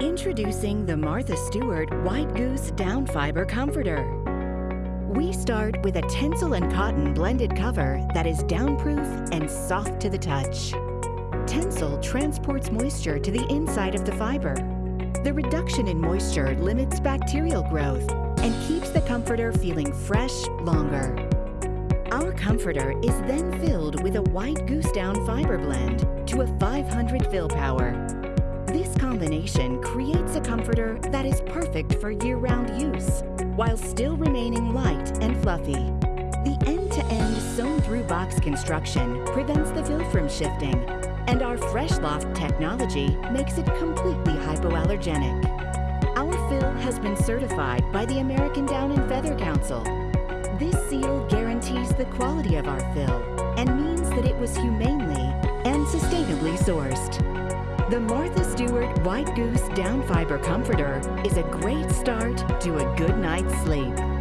Introducing the Martha Stewart White Goose Down Fiber Comforter. We start with a Tencel and cotton blended cover that is downproof and soft to the touch. Tencel transports moisture to the inside of the fiber. The reduction in moisture limits bacterial growth and keeps the comforter feeling fresh longer. Our comforter is then filled with a white goose down fiber blend to a 500 fill power. This combination creates a comforter that is perfect for year-round use, while still remaining light and fluffy. The end-to-end sewn-through box construction prevents the fill from shifting, and our Fresh Loft technology makes it completely hypoallergenic. Our fill has been certified by the American Down and Feather Council. This seal guarantees the quality of our fill and means that it was humanely and sustainably sourced. The Martha Stewart White Goose Down Fiber Comforter is a great start to a good night's sleep.